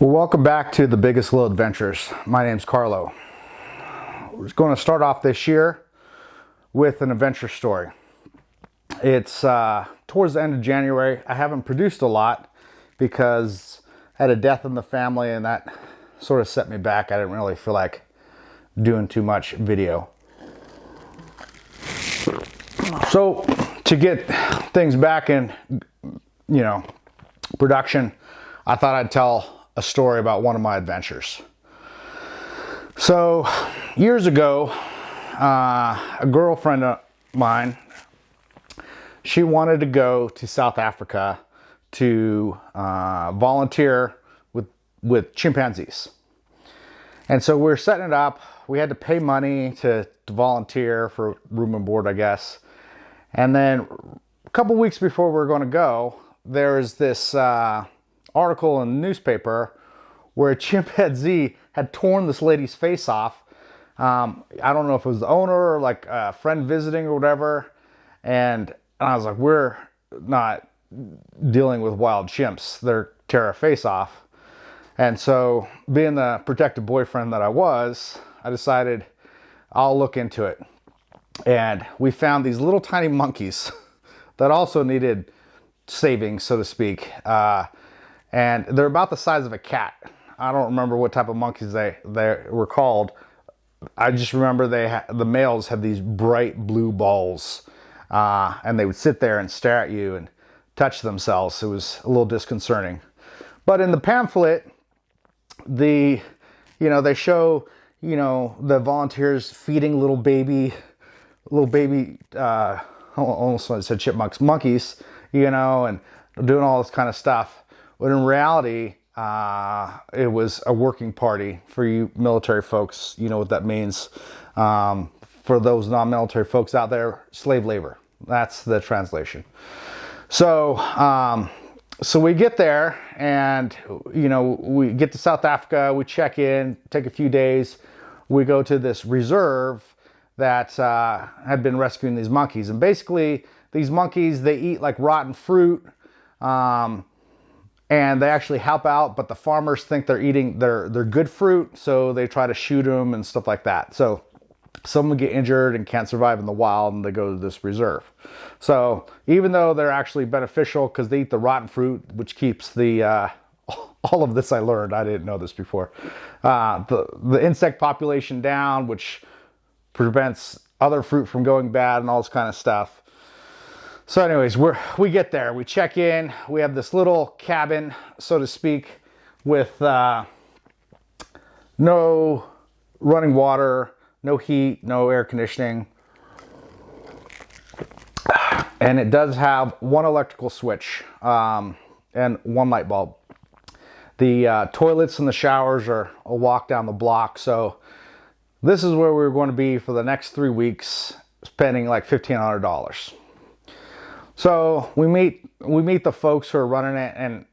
Well, welcome back to the Biggest Little Adventures. My name's Carlo. We're going to start off this year with an adventure story. It's uh, towards the end of January. I haven't produced a lot because I had a death in the family and that sort of set me back. I didn't really feel like doing too much video. So to get things back in, you know, production, I thought I'd tell a story about one of my adventures. So, years ago, uh, a girlfriend of mine, she wanted to go to South Africa to uh, volunteer with, with chimpanzees. And so we we're setting it up. We had to pay money to, to volunteer for room and board, I guess. And then a couple weeks before we are going to go, there's this uh, article in the newspaper where a chimpanzee had torn this lady's face off. Um, I don't know if it was the owner or like a friend visiting or whatever. And, and I was like, we're not dealing with wild chimps. They're tear our face off. And so, being the protective boyfriend that I was, I decided I'll look into it. And we found these little tiny monkeys that also needed saving, so to speak. Uh, and they're about the size of a cat. I don't remember what type of monkeys they, they were called. I just remember they the males had these bright blue balls, uh, and they would sit there and stare at you and touch themselves. It was a little disconcerting. But in the pamphlet, the you know they show you know the volunteers feeding little baby little baby uh, almost I said chipmunks monkeys you know and doing all this kind of stuff but in reality, uh, it was a working party for you military folks. You know what that means. Um, for those non-military folks out there, slave labor. That's the translation. So, um, so we get there and, you know, we get to South Africa, we check in, take a few days. We go to this reserve that uh, had been rescuing these monkeys. And basically, these monkeys, they eat like rotten fruit. Um, and they actually help out, but the farmers think they're eating their, their good fruit, so they try to shoot them and stuff like that. So some get injured and can't survive in the wild and they go to this reserve. So even though they're actually beneficial because they eat the rotten fruit, which keeps the, uh, all of this I learned, I didn't know this before, uh, the, the insect population down, which prevents other fruit from going bad and all this kind of stuff. So anyways, we we get there, we check in, we have this little cabin, so to speak, with uh, no running water, no heat, no air conditioning. And it does have one electrical switch um, and one light bulb. The uh, toilets and the showers are a walk down the block. So this is where we're going to be for the next three weeks, spending like $1,500. So we meet we meet the folks who are running it and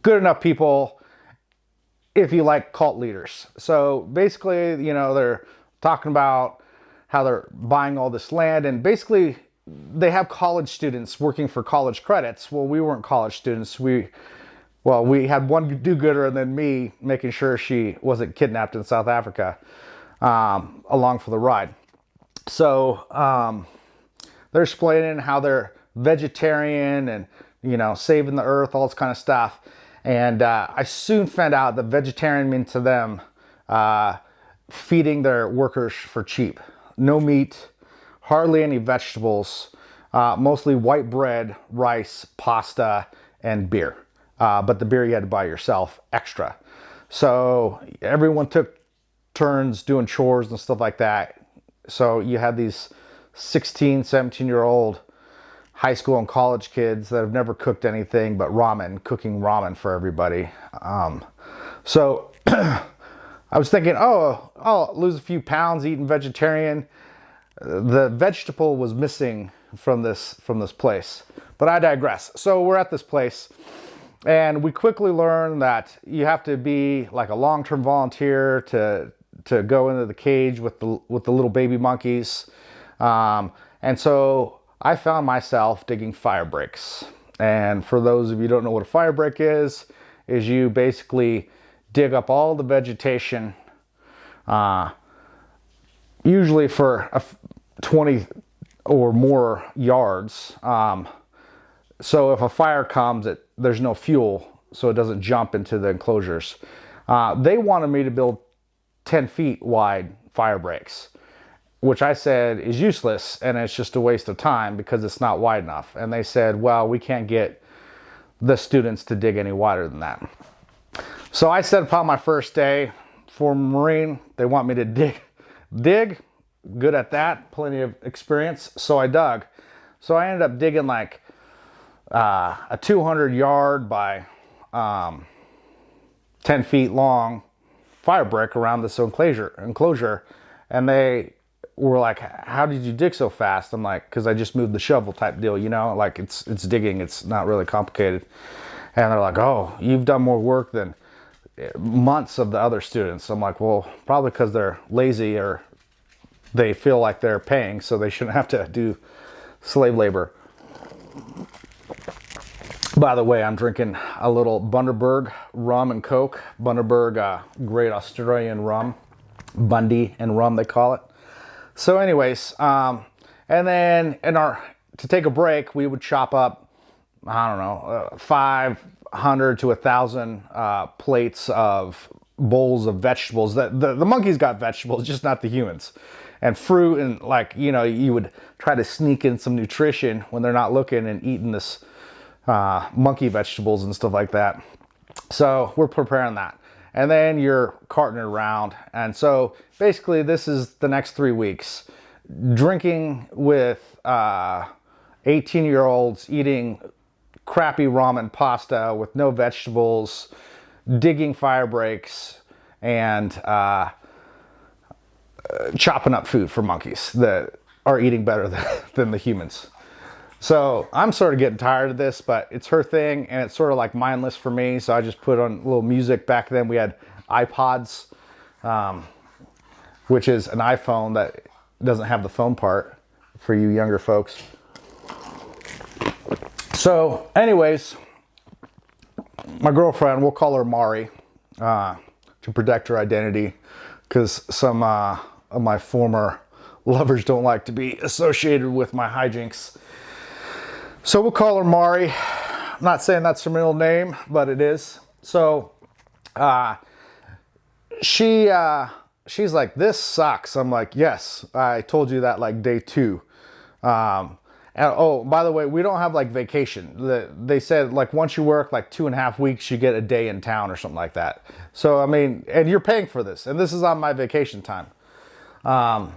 good enough people if you like cult leaders. So basically, you know, they're talking about how they're buying all this land and basically they have college students working for college credits. Well, we weren't college students. We well, we had one do-gooder and then me making sure she wasn't kidnapped in South Africa um, along for the ride. So um, they're explaining how they're vegetarian and, you know, saving the earth, all this kind of stuff. And uh, I soon found out that vegetarian means to them uh, feeding their workers for cheap. No meat, hardly any vegetables, uh, mostly white bread, rice, pasta, and beer. Uh, but the beer you had to buy yourself extra. So everyone took turns doing chores and stuff like that. So you had these 16, 17 year old high school and college kids that have never cooked anything but ramen, cooking ramen for everybody. Um, so I was thinking, oh, I'll lose a few pounds eating vegetarian. The vegetable was missing from this from this place, but I digress. So we're at this place, and we quickly learn that you have to be like a long-term volunteer to to go into the cage with the with the little baby monkeys. Um, and so I found myself digging fire breaks. And for those of you don't know what a fire break is, is you basically dig up all the vegetation, uh, usually for a 20 or more yards. Um, so if a fire comes, it, there's no fuel, so it doesn't jump into the enclosures. Uh, they wanted me to build 10 feet wide fire breaks, which I said is useless and it's just a waste of time because it's not wide enough. And they said, well, we can't get the students to dig any wider than that. So I said upon my first day for Marine, they want me to dig, dig, good at that, plenty of experience. So I dug. So I ended up digging like uh, a 200 yard by um, 10 feet long fire break around this enclosure, enclosure. And they were like, how did you dig so fast? I'm like, cause I just moved the shovel type deal, you know, like it's, it's digging. It's not really complicated. And they're like, oh, you've done more work than months of the other students. I'm like, well, probably because they're lazy or they feel like they're paying, so they shouldn't have to do slave labor. By the way, I'm drinking a little Bundaberg rum and coke. Bundaberg, uh, great Australian rum, Bundy and rum they call it. So, anyways, um, and then in our to take a break, we would chop up, I don't know, uh, 500 to a thousand uh, plates of bowls of vegetables. That the, the monkeys got vegetables, just not the humans. And fruit and like you know you would try to sneak in some nutrition when they're not looking and eating this uh, monkey vegetables and stuff like that. So we're preparing that and then you're carting it around and so basically this is the next three weeks drinking with uh, 18 year olds eating crappy ramen pasta with no vegetables digging fire breaks and uh, chopping up food for monkeys that are eating better than, than the humans. So I'm sort of getting tired of this, but it's her thing and it's sort of like mindless for me. So I just put on a little music. Back then we had iPods, um, which is an iPhone that doesn't have the phone part for you younger folks. So anyways, my girlfriend, we'll call her Mari uh, to protect her identity because some uh, of my former lovers don't like to be associated with my hijinks. So we'll call her Mari. I'm not saying that's her middle name, but it is. So uh, she uh, she's like, this sucks. I'm like, yes, I told you that like day two. Um, and oh, by the way, we don't have like vacation. The, they said like once you work like two and a half weeks, you get a day in town or something like that. So I mean, and you're paying for this, and this is on my vacation time. Um,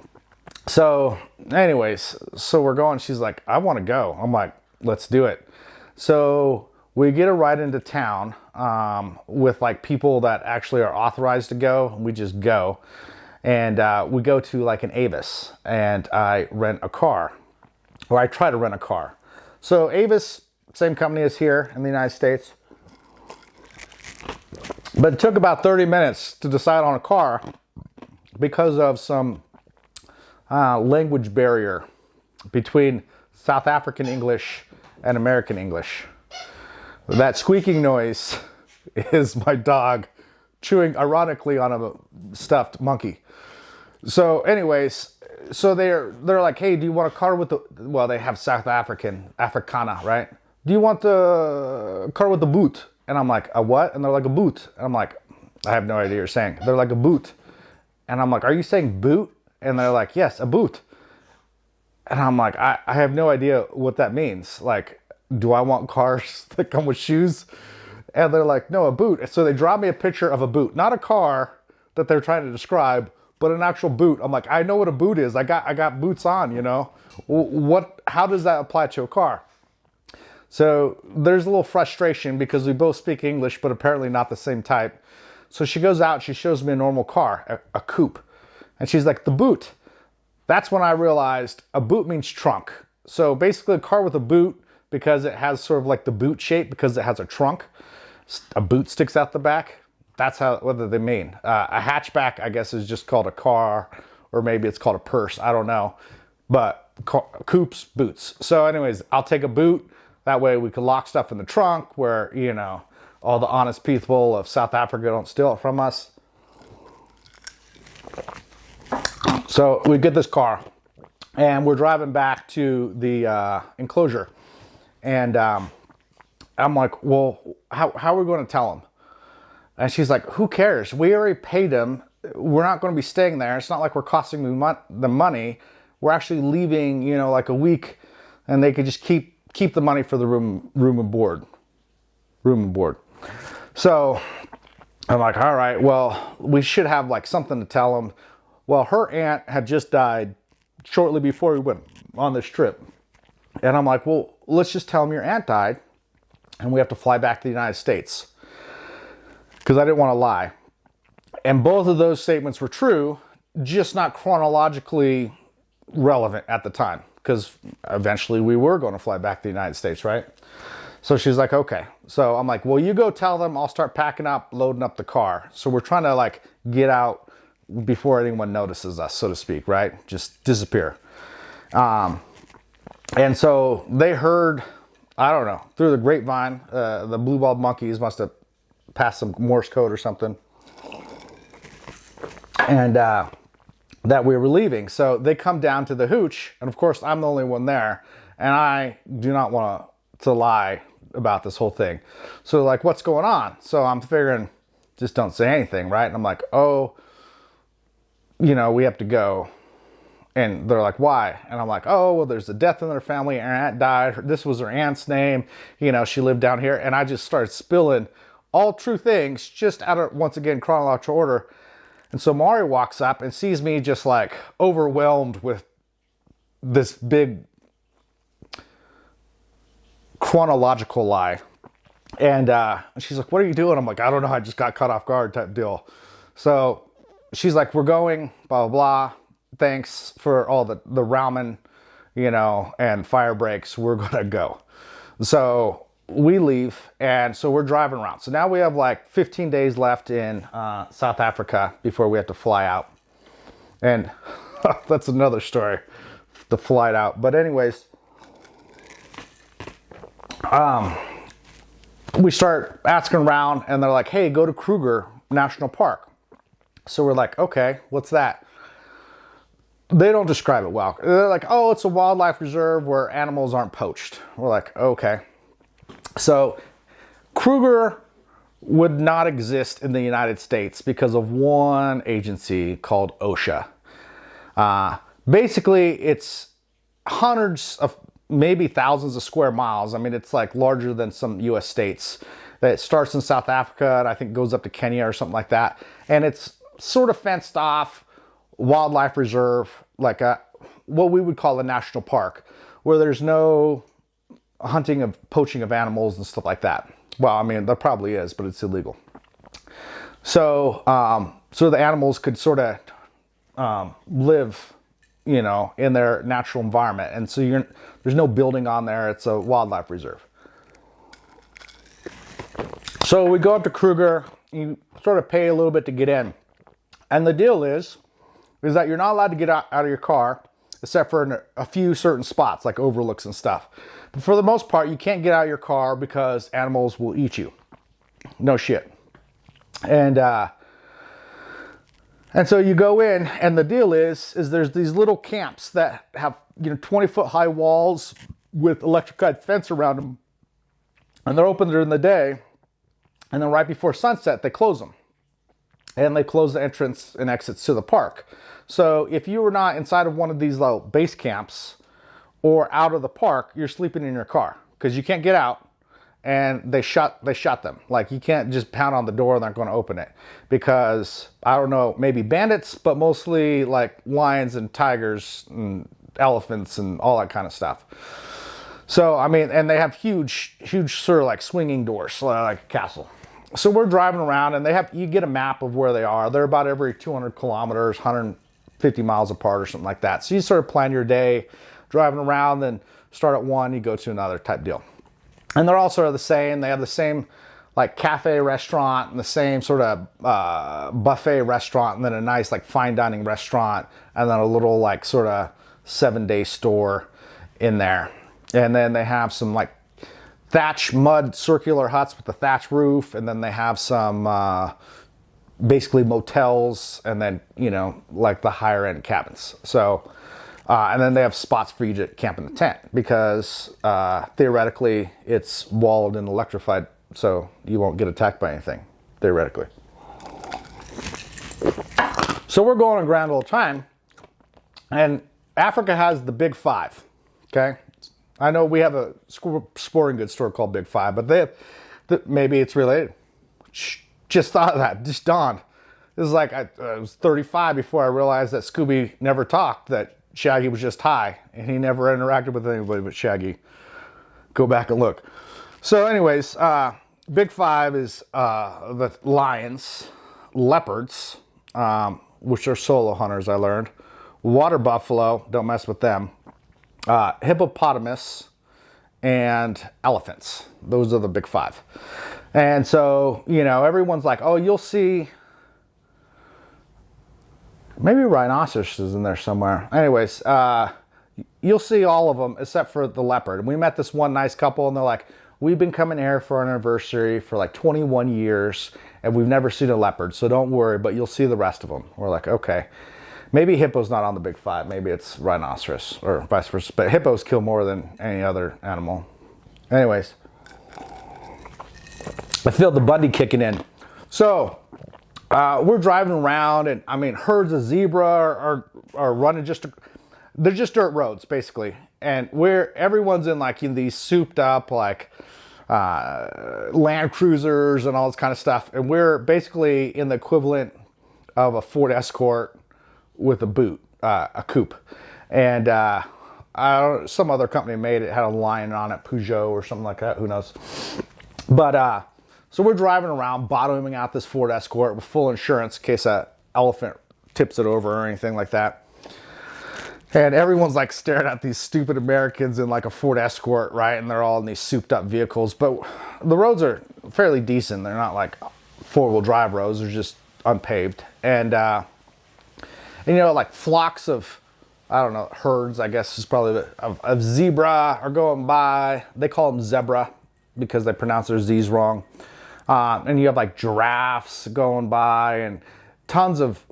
so, anyways, so we're going. She's like, I want to go. I'm like, let's do it. So we get a ride into town um, with like people that actually are authorized to go. We just go, and uh, we go to like an Avis, and I rent a car, or I try to rent a car. So Avis, same company as here in the United States. But it took about 30 minutes to decide on a car because of some uh, language barrier between South African English and American English. That squeaking noise is my dog chewing ironically on a stuffed monkey. So anyways, so they're they're like, hey, do you want a car with the well, they have South African, Africana, right? Do you want the car with the boot? And I'm like, a what? And they're like, a boot. And I'm like, I have no idea what you're saying. They're like a boot. And I'm like, are you saying boot? And they're like, yes, a boot. And I'm like, I, I have no idea what that means. Like, do I want cars that come with shoes? And they're like, no, a boot. So they draw me a picture of a boot, not a car that they're trying to describe, but an actual boot. I'm like, I know what a boot is. I got I got boots on, you know. What? How does that apply to a car? So there's a little frustration because we both speak English, but apparently not the same type. So she goes out, she shows me a normal car, a, a coupe. And she's like, the boot. That's when I realized a boot means trunk. So basically a car with a boot because it has sort of like the boot shape because it has a trunk. A boot sticks out the back. That's how what they mean. Uh, a hatchback, I guess, is just called a car, or maybe it's called a purse. I don't know. But car, coupes, boots. So, anyways, I'll take a boot. That way we can lock stuff in the trunk where, you know, all the honest people of South Africa don't steal it from us. So we get this car and we're driving back to the uh, enclosure. And um, I'm like, well, how, how are we going to tell them? And she's like, who cares? We already paid them. We're not going to be staying there. It's not like we're costing them the money. We're actually leaving, you know, like a week and they could just keep keep the money for the room room and board. Room and board. So I'm like, all right, well, we should have like something to tell them. Well, her aunt had just died shortly before we went on this trip. And I'm like, well, let's just tell them your aunt died and we have to fly back to the United States. Because I didn't want to lie. And both of those statements were true, just not chronologically relevant at the time. Because eventually we were going to fly back to the United States, right? So she's like, okay. So I'm like, well, you go tell them I'll start packing up, loading up the car. So we're trying to like get out before anyone notices us, so to speak, right? Just disappear. Um, and so they heard, I don't know, through the grapevine, uh, the blue-balled monkeys must have passed some Morse code or something. And uh, that we were leaving. So they come down to the hooch, and of course I'm the only one there. And I do not want to lie about this whole thing. So like, what's going on? So I'm figuring, just don't say anything, right? And I'm like, oh, you know, we have to go. And they're like, why? And I'm like, oh, well, there's a death in their family. Her aunt died. This was her aunt's name. You know, she lived down here. And I just started spilling all true things, just out of, once again, chronological order. And so Mari walks up and sees me just like overwhelmed with this big chronological lie. And uh, she's like, what are you doing? I'm like, I don't know. I just got caught off guard type deal. So she's like, we're going, blah, blah, blah. Thanks for all the, the ramen, you know, and fire breaks. We're going to go. So we leave. And so we're driving around. So now we have like 15 days left in uh, South Africa before we have to fly out. And that's another story, the flight out. But anyways, um, we start asking around and they're like, hey, go to Kruger National Park. So we're like, okay, what's that? They don't describe it well. They're like, oh, it's a wildlife reserve where animals aren't poached. We're like, okay. So Kruger would not exist in the United States because of one agency called OSHA. Uh, basically, it's hundreds of maybe thousands of square miles. I mean, it's like larger than some US states. It starts in South Africa and I think goes up to Kenya or something like that. And it's sort of fenced off wildlife reserve, like a what we would call a national park, where there's no hunting of poaching of animals and stuff like that. Well, I mean, there probably is, but it's illegal. So, um, so the animals could sort of um, live, you know, in their natural environment. And so you're, there's no building on there. It's a wildlife reserve. So we go up to Kruger. You sort of pay a little bit to get in. And the deal is, is that you're not allowed to get out, out of your car except for a few certain spots like overlooks and stuff. But for the most part, you can't get out of your car because animals will eat you. No shit. And uh, and so you go in, and the deal is, is there's these little camps that have you know 20 foot high walls with electrified fence around them, and they're open during the day, and then right before sunset they close them, and they close the entrance and exits to the park. So if you were not inside of one of these little base camps or out of the park, you're sleeping in your car because you can't get out and they shut they shut them. Like you can't just pound on the door and they're not going to open it because I don't know, maybe bandits, but mostly like lions and tigers and elephants and all that kind of stuff. So I mean, and they have huge, huge sort of like swinging doors, like a castle. So we're driving around and they have you get a map of where they are. They're about every 200 kilometers, 150 miles apart or something like that. So you sort of plan your day driving around, then start at one, you go to another type deal. And they're all sort of the same. They have the same like cafe restaurant and the same sort of uh, buffet restaurant and then a nice like fine dining restaurant and then a little like sort of seven day store in there. And then they have some like thatch mud circular huts with the thatch roof, and then they have some uh, basically motels, and then you know like the higher end cabins. So. Uh, and then they have spots for you to camp in the tent because uh, theoretically it's walled and electrified, so you won't get attacked by anything, theoretically. So we're going on grand old time, and Africa has the Big Five. Okay, I know we have a sporting goods store called Big Five, but they have, maybe it's related. Just thought of that. Just dawned. This is like I, I was 35 before I realized that Scooby never talked. That Shaggy was just high, and he never interacted with anybody but Shaggy. Go back and look. So, anyways, uh, Big Five is uh, the lions, leopards, um, which are solo hunters. I learned water buffalo. Don't mess with them uh, hippopotamus, and elephants. Those are the big five. And so, you know, everyone's like, oh, you'll see maybe rhinoceros is in there somewhere. Anyways, uh, you'll see all of them except for the leopard. And we met this one nice couple and they're like, we've been coming here for an anniversary for like 21 years and we've never seen a leopard. So don't worry, but you'll see the rest of them. We're like, okay. Maybe hippo's not on the big five. Maybe it's rhinoceros or vice versa. But hippos kill more than any other animal. Anyways, I feel the Bundy kicking in. So uh, we're driving around, and I mean, herds of zebra are, are, running just, they're just dirt roads basically. And we're, everyone's in like in these souped up, like, uh, Land Cruisers and all this kind of stuff. And we're basically in the equivalent of a Ford Escort with a boot, uh, a coupe. And uh, some other company made it, had a lion on it, Peugeot or something like that, who knows. But uh, so we're driving around, bottoming out this Ford Escort with full insurance in case a elephant tips it over or anything like that. And everyone's like staring at these stupid Americans in like a Ford Escort, right? And they're all in these souped up vehicles. But the roads are fairly decent. They're not like four wheel drive roads, they're just unpaved. And uh, and, you know, like flocks of, I don't know, herds, I guess is probably, of, of zebra are going by. They call them zebra because they pronounce their Z's wrong. Uh, and you have like giraffes going by and tons of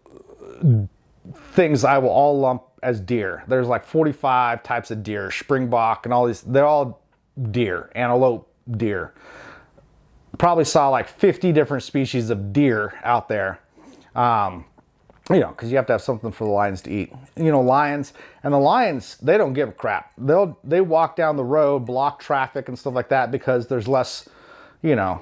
things I will all lump as deer. There's like 45 types of deer, springbok and all these, they're all deer, antelope deer. Probably saw like 50 different species of deer out there. Um, you know, because you have to have something for the lions to eat. You know, lions and the lions, they don't give a crap. They'll they walk down the road, block traffic and stuff like that because there's less, you know,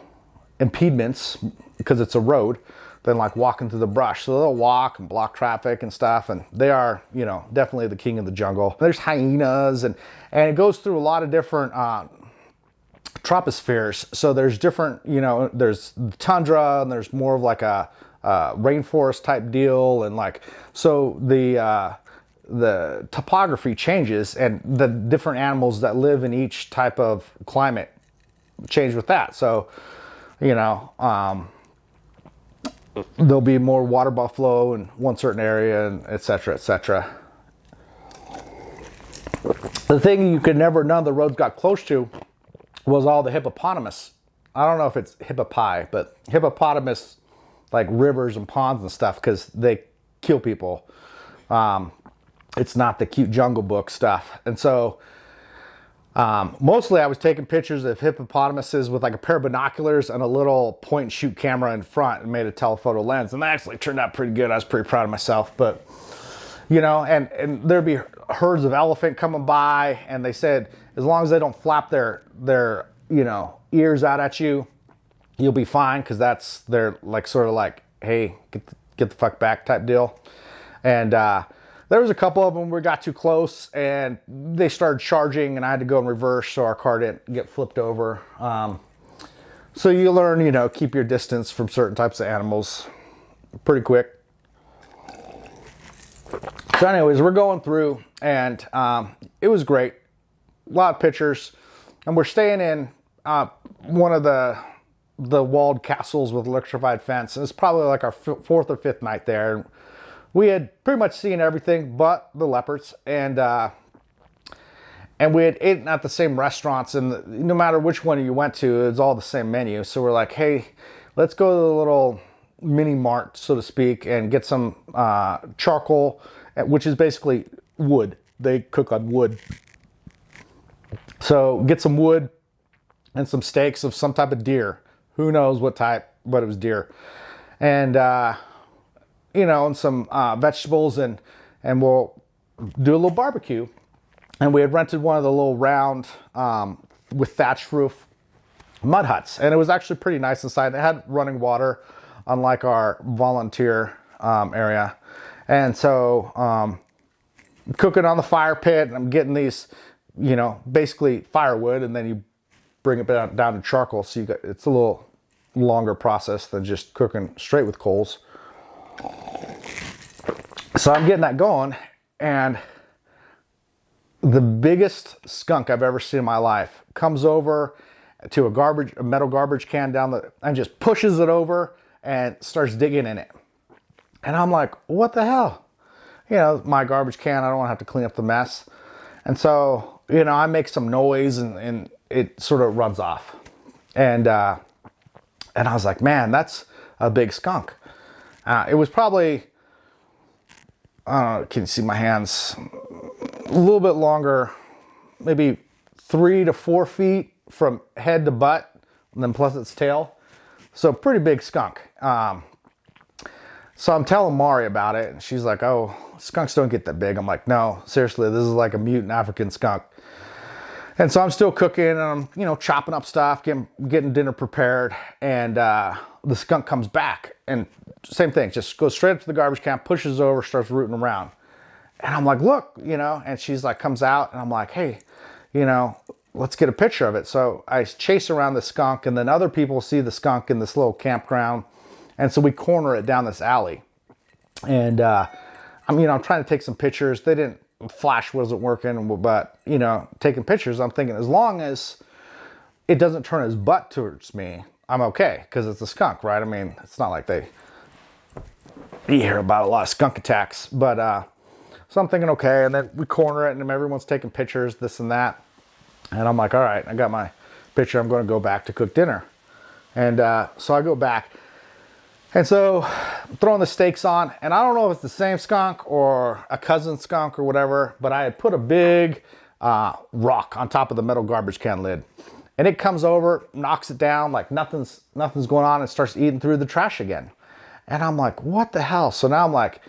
impediments because it's a road than like walking through the brush. So they'll walk and block traffic and stuff, and they are, you know, definitely the king of the jungle. There's hyenas and and it goes through a lot of different. Uh, tropospheres so there's different you know there's tundra and there's more of like a uh, rainforest type deal and like so the uh, the topography changes and the different animals that live in each type of climate change with that. So you know um, there'll be more water buffalo in one certain area and etc etc the thing you could never none of the roads got close to was all the hippopotamus. I don't know if it's hippopie but hippopotamus like rivers and ponds and stuff because they kill people. Um, it's not the cute jungle book stuff. And so um, mostly I was taking pictures of hippopotamuses with like a pair of binoculars and a little point and shoot camera in front and made a telephoto lens. And that actually turned out pretty good. I was pretty proud of myself, but you know, and, and there'd be herds of elephant coming by and they said, as long as they don't flap their, their, you know, ears out at you, you'll be fine because that's they're like sort of like hey get the, get the fuck back type deal. And uh, there was a couple of them we got too close and they started charging and i had to go in reverse so our car didn't get flipped over. Um, so you learn you know keep your distance from certain types of animals pretty quick. So anyways we're going through and um, it was great. A lot of pictures and we're staying in uh, one of the the walled castles with electrified fence. It's probably like our fourth or fifth night there. We had pretty much seen everything but the leopards, and uh, and we had eaten at the same restaurants, and the, no matter which one you went to, it's all the same menu. So we're like, hey, let's go to the little mini mart, so to speak, and get some uh, charcoal, which is basically wood. They cook on wood. So get some wood and some steaks of some type of deer. Who knows what type, but it was deer. And, uh, you know, and some uh, vegetables, and, and we'll do a little barbecue. And we had rented one of the little round um, with thatched roof mud huts. And it was actually pretty nice inside. It had running water unlike our volunteer um, area. And so um, cooking on the fire pit and i'm getting these you know basically firewood and then you bring it down, down to charcoal so you got it's a little longer process than just cooking straight with coals so i'm getting that going and the biggest skunk I've ever seen in my life comes over to a garbage, a metal garbage can down the, and just pushes it over and starts digging in it. And I'm like, what the hell? You know, my garbage can, I don't want to have to clean up the mess. And so, you know, I make some noise and, and it sort of runs off. And, uh, and I was like, man, that's a big skunk. Uh, it was probably, I don't know, can you see my hands? a little bit longer, maybe three to four feet from head to butt, and then plus its tail. So pretty big skunk. Um, so I'm telling Mari about it, and she's like, oh, skunks don't get that big. I'm like, no, seriously, this is like a mutant African skunk. And so I'm still cooking and I'm, you know, chopping up stuff, getting, getting dinner prepared. And uh, the skunk comes back and same thing, just goes straight up to the garbage can, pushes over, starts rooting around. And I'm like, look, you know, and she's like, comes out and I'm like, hey, you know, let's get a picture of it. So I chase around the skunk and then other people see the skunk in this little campground. And so we corner it down this alley. And uh, I'm, you know, I'm trying to take some pictures. They didn't, flash wasn't working, but, you know, taking pictures, I'm thinking as long as it doesn't turn his butt towards me, I'm okay because it's a skunk, right? I mean, it's not like they, you hear about a lot of skunk attacks, but, uh, so I'm thinking, okay, and then we corner it and everyone's taking pictures, this and that. And I'm like, all right, I got my picture. I'm going to go back to cook dinner. And uh, so I go back. And so Throwing the steaks on, and I don't know if it's the same skunk or a cousin skunk or whatever, but I had put a big uh, rock on top of the metal garbage can lid. And it comes over, knocks it down like nothing's nothing's going on and starts eating through the trash again. And I'm like, what the hell? So now I'm like,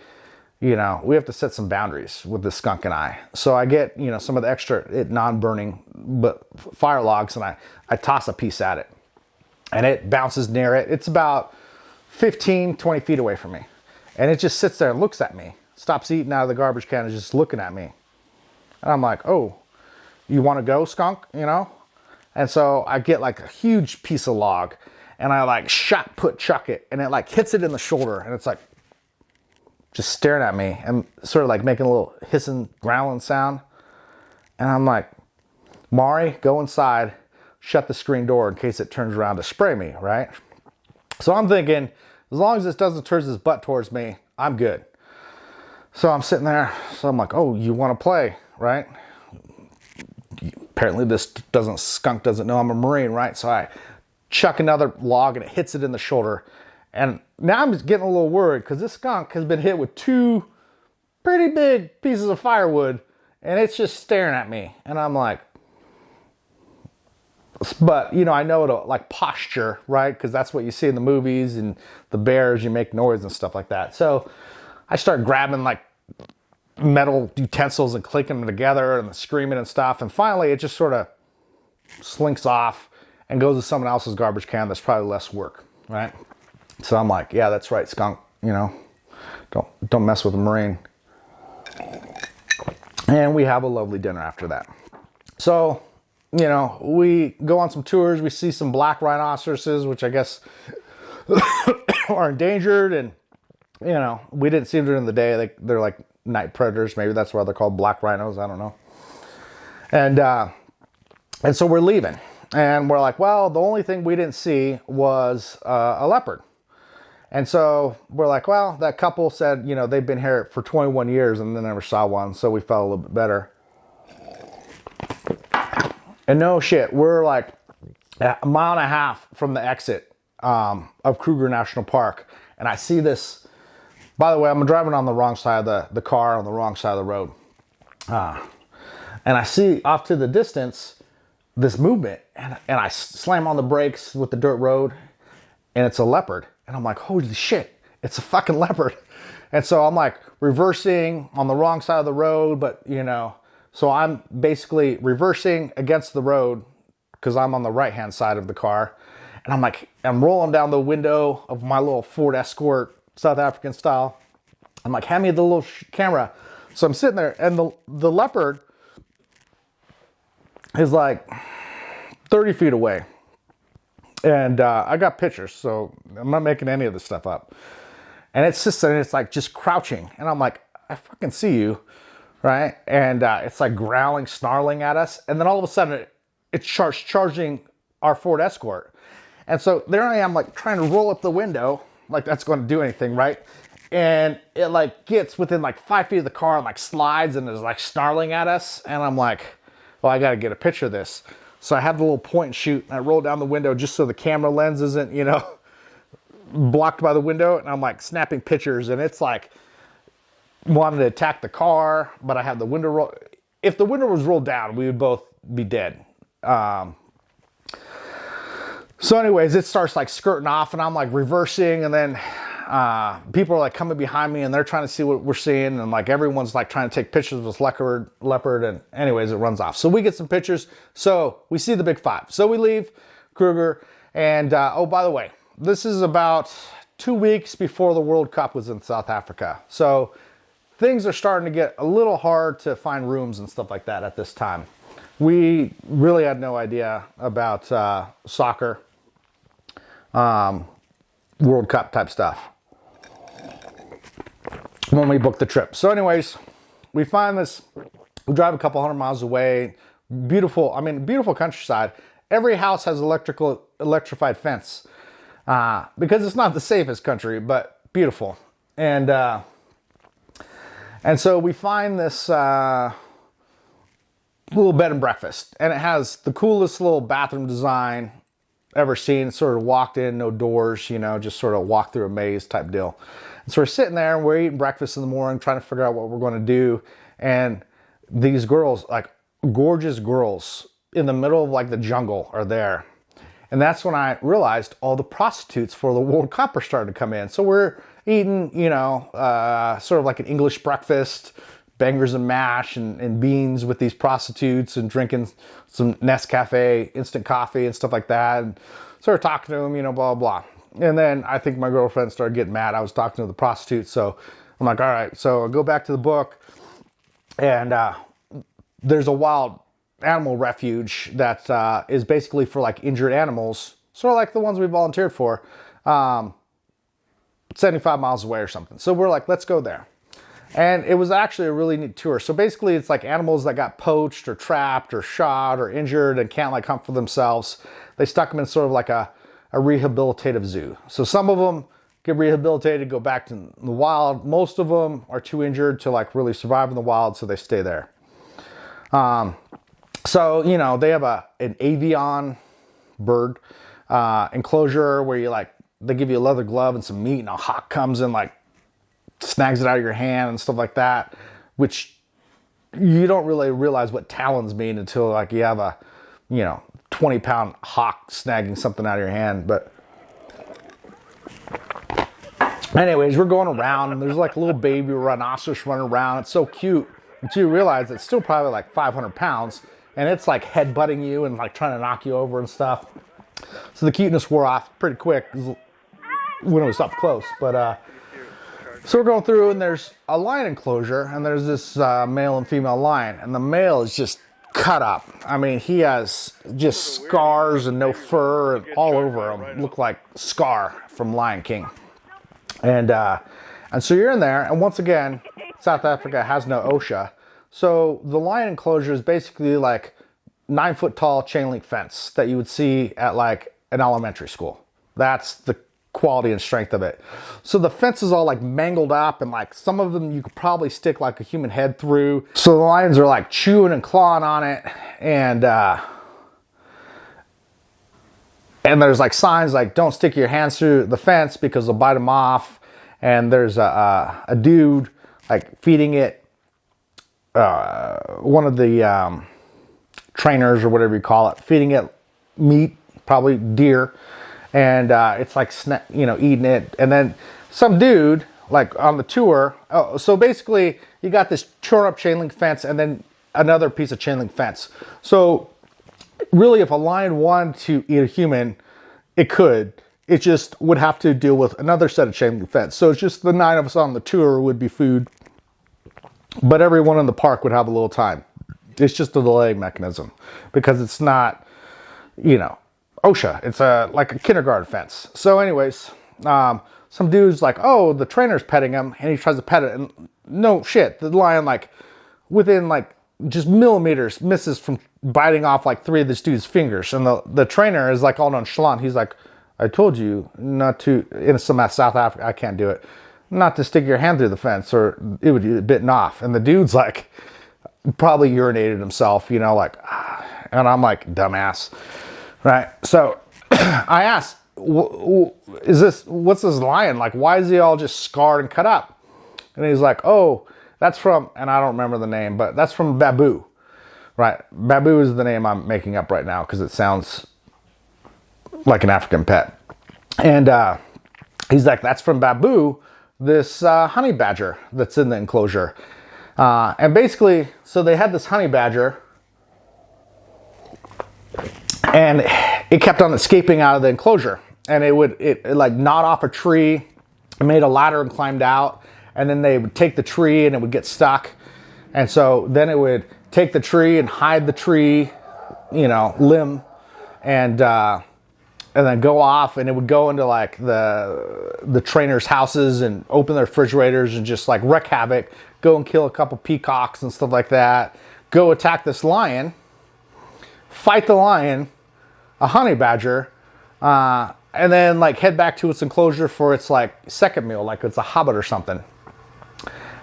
you know, we have to set some boundaries with the skunk and I. So I get, you know, some of the extra non-burning but fire logs and I, I toss a piece at it and it bounces near it. It's about 15, 20 feet away from me. And it just sits there and looks at me, stops eating out of the garbage can and just looking at me. And I'm like, oh, you want to go skunk, you know? And so I get like a huge piece of log and I like shot put chuck it and it like hits it in the shoulder and it's like just staring at me and sort of like making a little hissing, growling sound. And I'm like, Mari, go inside, shut the screen door in case it turns around to spray me, right? So I'm thinking, as long as this doesn't turn his butt towards me, I'm good. So I'm sitting there, so I'm like, oh, you want to play, right? Apparently this doesn't, skunk doesn't know I'm a Marine, right? So I chuck another log and it hits it in the shoulder and now I'm just getting a little worried because this skunk has been hit with two pretty big pieces of firewood and it's just staring at me. And I'm like, but you know, I know it'll like posture, right? Because that's what you see in the movies and the bears, you make noise and stuff like that. So I start grabbing like metal utensils and clicking them together and screaming and stuff. And finally it just sort of slinks off and goes to someone else's garbage can that's probably less work, right? So I'm like, yeah, that's right, skunk, you know, don't, don't mess with a Marine. And we have a lovely dinner after that. So, you know, we go on some tours, we see some black rhinoceroses, which I guess are endangered and, you know, we didn't see them during the day. They, they're like night predators. Maybe that's why they're called black rhinos. I don't know. And, uh, and so we're leaving and we're like, well, the only thing we didn't see was uh, a leopard. And so we're like, well, that couple said, you know, they've been here for 21 years and they never saw one. So we felt a little bit better. And no shit, we're like a mile and a half from the exit um, of Kruger National Park. And I see this, by the way, I'm driving on the wrong side of the, the car, on the wrong side of the road. Uh, and I see off to the distance this movement and, and I slam on the brakes with the dirt road and it's a leopard. And I'm like, holy shit, it's a fucking leopard. And so I'm like reversing on the wrong side of the road, but you know, so I'm basically reversing against the road because I'm on the right hand side of the car. And I'm like, I'm rolling down the window of my little Ford Escort, South African style. I'm like, hand me the little camera. So I'm sitting there and the, the leopard is like 30 feet away. And uh, I got pictures, so I'm not making any of this stuff up. And it's just, and it's like just crouching. And I'm like, I fucking see you, right? And uh, it's like growling, snarling at us. And then all of a sudden, it, it starts charging our Ford Escort. And so there I am, like trying to roll up the window, like that's going to do anything, right? And it like gets within like five feet of the car and like slides and is like snarling at us. And I'm like, well, I got to get a picture of this. So I have the little point and shoot and I roll down the window just so the camera lens isn't, you know, blocked by the window. And I'm like snapping pictures and it's like wanted to attack the car, but I had the window roll. If the window was rolled down, we would both be dead. Um, so anyways, it starts like skirting off and I'm like reversing and then uh, people are like coming behind me and they're trying to see what we're seeing and like everyone's like trying to take pictures of this leopard, leopard and anyways, it runs off. So we get some pictures. So we see the big five. So we leave Kruger and uh, oh, by the way, this is about two weeks before the World Cup was in South Africa. So things are starting to get a little hard to find rooms and stuff like that at this time. We really had no idea about uh, soccer, um, World Cup type stuff when we booked the trip. So anyways, we find this, we drive a couple hundred miles away, beautiful, I mean, beautiful countryside. Every house has electrical, electrified fence uh, because it's not the safest country, but beautiful. And, uh, and so we find this uh, little bed and breakfast and it has the coolest little bathroom design ever seen. Sort of walked in, no doors, you know, just sort of walk through a maze type deal. And so we're sitting there and we're eating breakfast in the morning, trying to figure out what we're going to do. And these girls, like gorgeous girls in the middle of like the jungle are there. And that's when I realized all the prostitutes for the World Cup are starting to come in. So we're eating, you know, uh, sort of like an English breakfast, bangers and mash and, and, beans with these prostitutes and drinking some Nescafe instant coffee and stuff like that. And sort of talking to them, you know, blah, blah. And then I think my girlfriend started getting mad. I was talking to the prostitute. So I'm like, all right. So I go back to the book and uh, there's a wild animal refuge that uh, is basically for like injured animals, sort of like the ones we volunteered for, um, 75 miles away or something. So we're like, let's go there. And it was actually a really neat tour. So basically it's like animals that got poached or trapped or shot or injured and can't like hunt for themselves. They stuck them in sort of like a a rehabilitative zoo. So some of them get rehabilitated, go back to the wild. Most of them are too injured to like really survive in the wild, so they stay there. Um, so, you know, they have a an avian bird uh, enclosure where you like, they give you a leather glove and some meat and a hawk comes and like snags it out of your hand and stuff like that, which you don't really realize what talons mean until like you have a, you know, 20 pound hawk snagging something out of your hand. But anyways, we're going around and there's like a little baby rhinoceros running around. It's so cute. Until you realize it's still probably like 500 pounds and it's like head butting you and like trying to knock you over and stuff. So the cuteness wore off pretty quick when it was up close. But uh, so we're going through and there's a lion enclosure and there's this uh, male and female lion and the male is just cut up. I mean, he has just scars and no fur and all over him. Look like Scar from Lion King. And uh, and so you're in there, and once again, South Africa has no OSHA. So the lion enclosure is basically like nine foot tall chain link fence that you would see at like an elementary school. That's the quality and strength of it. So the fence is all like mangled up and like some of them you could probably stick like a human head through. So the lions are like chewing and clawing on it and uh, and there's like signs like don't stick your hands through the fence because they'll bite them off. And there's a, a, a dude like feeding it, uh, one of the um, trainers or whatever you call it, feeding it meat, probably deer. And uh, it's like, you know, eating it. And then some dude like on the tour. Oh, so basically you got this torn up chain link fence and then another piece of chain link fence. So really if a lion wanted to eat a human, it could. It just would have to deal with another set of chain link fence. So it's just the nine of us on the tour would be food, but everyone in the park would have a little time. It's just a delay mechanism because it's not, you know, OSHA. It's a like a kindergarten fence. So anyways, um, some dude's like, oh, the trainer's petting him, and he tries to pet it, and no shit, the lion like within like just millimeters misses from biting off like three of this dude's fingers, and the the trainer is like all nonchalant. He's like, I told you not to in some South Africa, I can't do it, not to stick your hand through the fence, or it would be bitten off. And the dude's like, probably urinated himself, you know, like, ah. and I'm like, dumbass, right? So I asked is this, what's this lion? Like, why is he all just scarred and cut up? And he's like, oh, that's from, and I don't remember the name, but that's from Babu, right? Babu is the name I'm making up right now because it sounds like an African pet. And uh, he's like, that's from Babu, this uh, honey badger that's in the enclosure. Uh, and basically, so they had this honey badger and it kept on escaping out of the enclosure. And it would it, it like gnawed off a tree made a ladder and climbed out and then they would take the tree and it would get stuck. And so then it would take the tree and hide the tree you know limb and uh, and then go off and it would go into like the the trainers houses and open their refrigerators and just like wreak havoc go and kill a couple peacocks and stuff like that go attack this lion fight the lion a honey badger, uh, and then like head back to its enclosure for its like second meal, like it's a hobbit or something.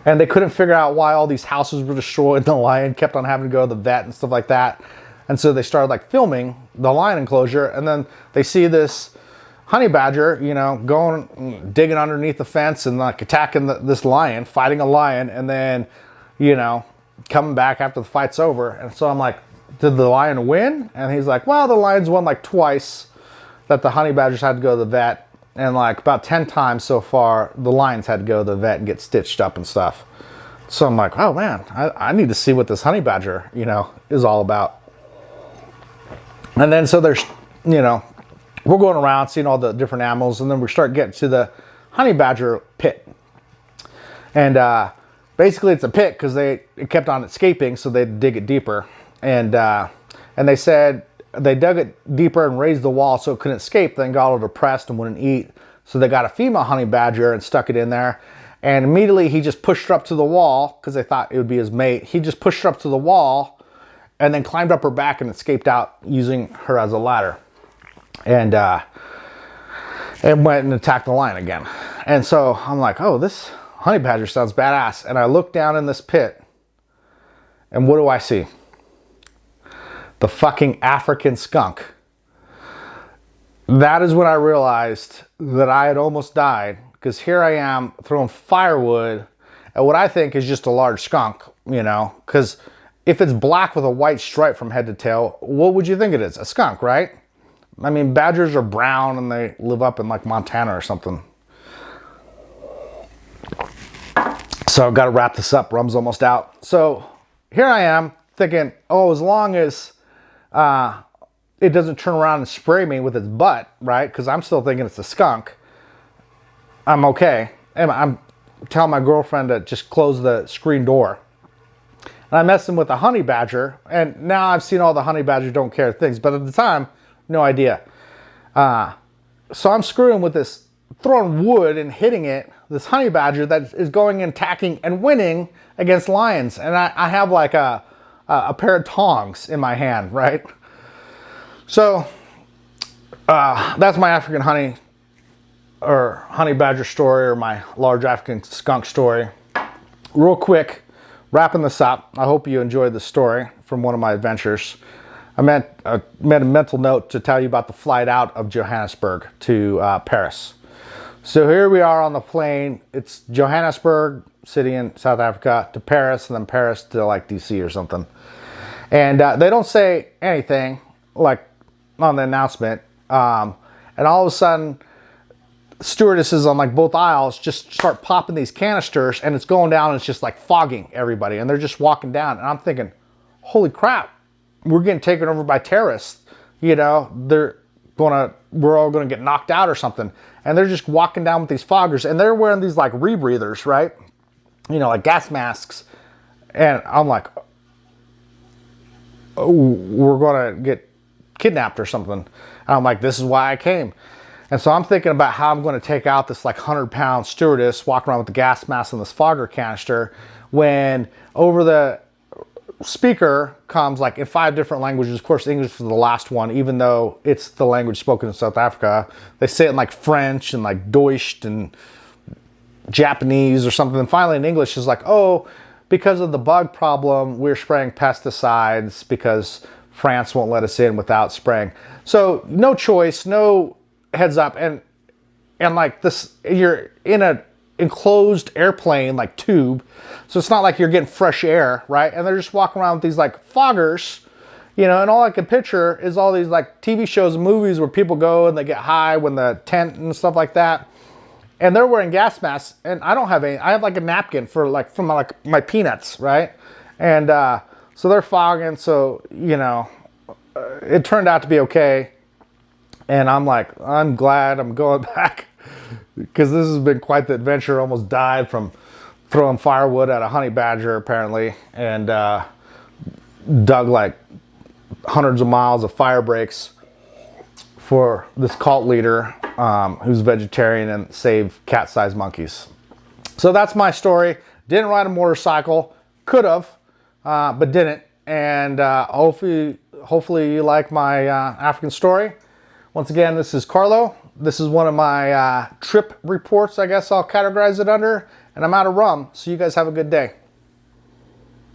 And they couldn't figure out why all these houses were destroyed. The lion kept on having to go to the vet and stuff like that. And so they started like filming the lion enclosure, and then they see this honey badger, you know, going digging underneath the fence and like attacking the, this lion, fighting a lion, and then, you know, coming back after the fight's over. And so I'm like, did the lion win? And he's like, well, the lions won like twice that the honey badgers had to go to the vet. And like about 10 times so far, the lions had to go to the vet and get stitched up and stuff. So I'm like, oh man, I, I need to see what this honey badger, you know, is all about. And then so there's, you know, we're going around seeing all the different animals and then we start getting to the honey badger pit. And uh, basically it's a pit because they it kept on escaping so they dig it deeper and uh, and they said they dug it deeper and raised the wall so it couldn't escape. Then got a little depressed and wouldn't eat. So they got a female honey badger and stuck it in there. And immediately he just pushed her up to the wall because they thought it would be his mate. He just pushed her up to the wall and then climbed up her back and escaped out using her as a ladder. And uh, and went and attacked the lion again. And so I'm like, oh, this honey badger sounds badass. And I look down in this pit and what do I see? The fucking African skunk. That is when I realized that I had almost died because here I am throwing firewood at what I think is just a large skunk, you know, because if it's black with a white stripe from head to tail, what would you think it is? A skunk, right? I mean, badgers are brown and they live up in like Montana or something. So I've got to wrap this up. Rum's almost out. So here I am thinking, oh, as long as uh, it doesn't turn around and spray me with its butt, right? Because I'm still thinking it's a skunk. I'm okay. And I'm telling my girlfriend to just close the screen door. And I'm messing with a honey badger. And now I've seen all the honey badger don't care things. But at the time, no idea. Uh, so I'm screwing with this, throwing wood and hitting it. This honey badger that is going and attacking and winning against lions. And I, I have like a uh, a pair of tongs in my hand, right? So uh, that's my African honey or honey badger story or my large African skunk story. Real quick, wrapping this up, I hope you enjoyed the story from one of my adventures. I meant I made a mental note to tell you about the flight out of Johannesburg to uh, Paris. So here we are on the plane. It's Johannesburg, city in South Africa, to Paris, and then Paris to like DC or something. And uh, they don't say anything like on the announcement. Um, and all of a sudden, stewardesses on like both aisles just start popping these canisters and it's going down and it's just like fogging everybody and they're just walking down and I'm thinking, holy crap, we're getting taken over by terrorists. You know, they're gonna, we're all gonna get knocked out or something. And they're just walking down with these foggers and they're wearing these like rebreathers, right? You know, like gas masks. And I'm like, oh, we're gonna get kidnapped or something. And I'm like, this is why I came. And so I'm thinking about how I'm going to take out this like 100 pound stewardess walking around with the gas mask and this fogger canister when over the speaker comes like in five different languages. Of course, English is the last one, even though it's the language spoken in South Africa. They say it in like French and like Deutsch and Japanese or something. And finally in English is like, oh, because of the bug problem, we're spraying pesticides because France won't let us in without spraying. So no choice, no heads up and and like this you're in a enclosed airplane like tube. So it's not like you're getting fresh air right? And they're just walking around with these like foggers you know? And all i can picture is all these like tv shows and movies where people go and they get high when the tent and stuff like that. And they're wearing gas masks and i don't have any i have like a napkin for like from my, like my peanuts right? And uh so they're fogging so you know uh, it turned out to be okay. And I'm like, I'm glad I'm going back because this has been quite the adventure. Almost died from throwing firewood at a honey badger apparently and uh, dug like hundreds of miles of fire breaks for this cult leader um, who's vegetarian and saved cat-sized monkeys. So that's my story. Didn't ride a motorcycle, could have, uh, but didn't. And uh, hopefully, hopefully you like my uh, African story. Once again, this is Carlo. This is one of my uh, trip reports, I guess I'll categorize it under. And I'm out of rum, so you guys have a good day.